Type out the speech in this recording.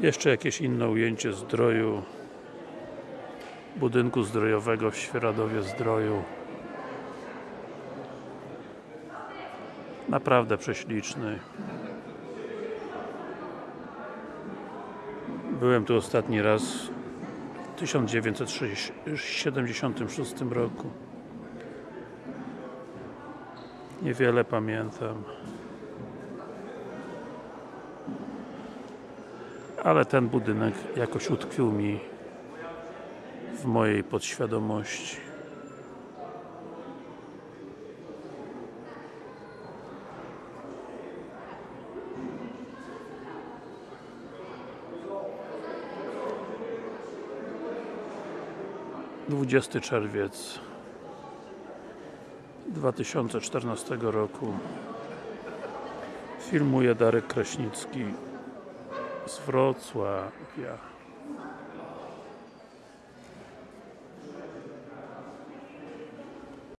Jeszcze jakieś inne ujęcie zdroju budynku zdrojowego w Świeradowie Zdroju. Naprawdę prześliczny. Byłem tu ostatni raz w 1976 roku. Niewiele pamiętam ale ten budynek jakoś utkwił mi w mojej podświadomości. Dwudziesty czerwiec 2014 roku. Filmuje Darek Kraśnicki z Wrocławia.